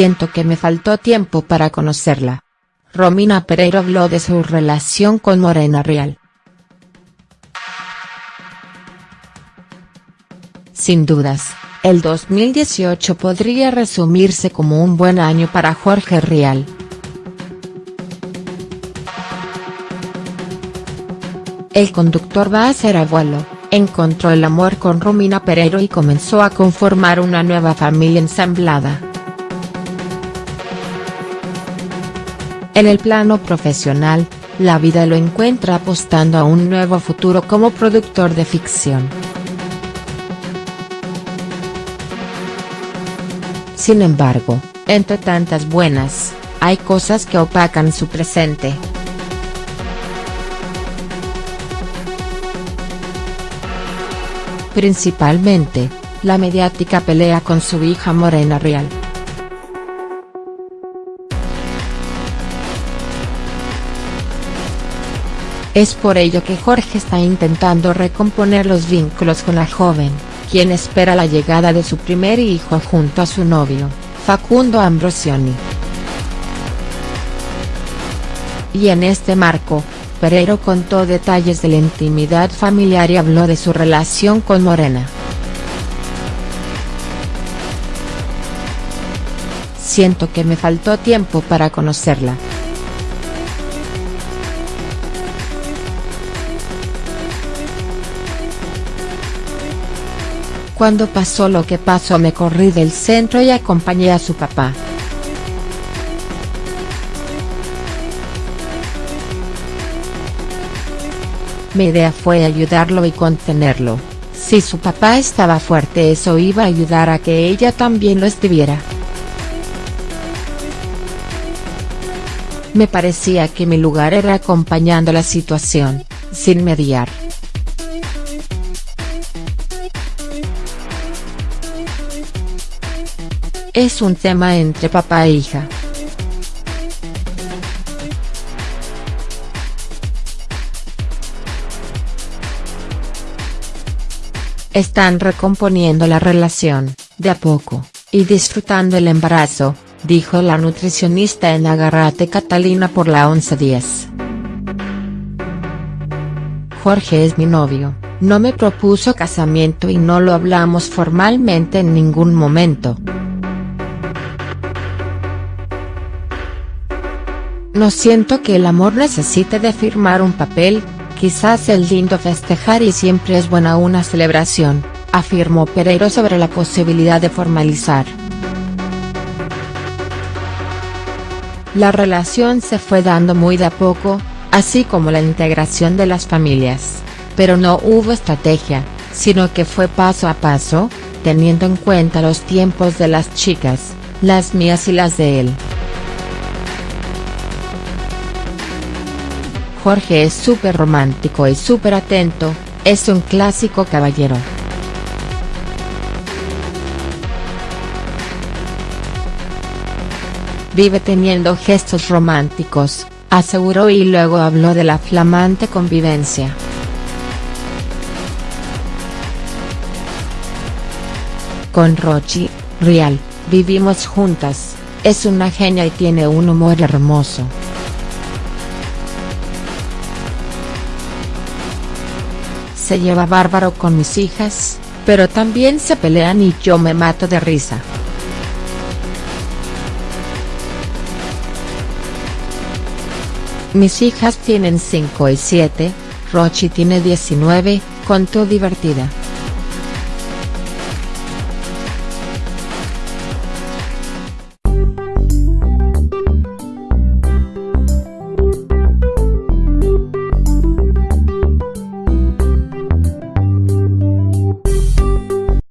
Siento que me faltó tiempo para conocerla. Romina Pereiro habló de su relación con Morena Real. Sin dudas, el 2018 podría resumirse como un buen año para Jorge Rial. El conductor va a ser abuelo, encontró el amor con Romina Pereiro y comenzó a conformar una nueva familia ensamblada. En el plano profesional, la vida lo encuentra apostando a un nuevo futuro como productor de ficción. Sin embargo, entre tantas buenas, hay cosas que opacan su presente. Principalmente, la mediática pelea con su hija Morena Real. Es por ello que Jorge está intentando recomponer los vínculos con la joven quien espera la llegada de su primer hijo junto a su novio, Facundo Ambrosioni. Y en este marco, Pereiro contó detalles de la intimidad familiar y habló de su relación con Morena. Siento que me faltó tiempo para conocerla. Cuando pasó lo que pasó me corrí del centro y acompañé a su papá. Mi idea fue ayudarlo y contenerlo, si su papá estaba fuerte eso iba a ayudar a que ella también lo estuviera. Me parecía que mi lugar era acompañando la situación, sin mediar. Es un tema entre papá e hija. Están recomponiendo la relación, de a poco, y disfrutando el embarazo, dijo la nutricionista en Agarrate Catalina por la 1110. Jorge es mi novio, no me propuso casamiento y no lo hablamos formalmente en ningún momento. No siento que el amor necesite de firmar un papel, quizás es lindo festejar y siempre es buena una celebración, afirmó Pereiro sobre la posibilidad de formalizar. La relación se fue dando muy de a poco, así como la integración de las familias, pero no hubo estrategia, sino que fue paso a paso, teniendo en cuenta los tiempos de las chicas, las mías y las de él. Jorge es súper romántico y súper atento, es un clásico caballero. Vive teniendo gestos románticos, aseguró y luego habló de la flamante convivencia. Con Rochi, Real, vivimos juntas, es una genia y tiene un humor hermoso. Se lleva bárbaro con mis hijas, pero también se pelean y yo me mato de risa. Mis hijas tienen 5 y 7, Rochi tiene 19, contó divertida.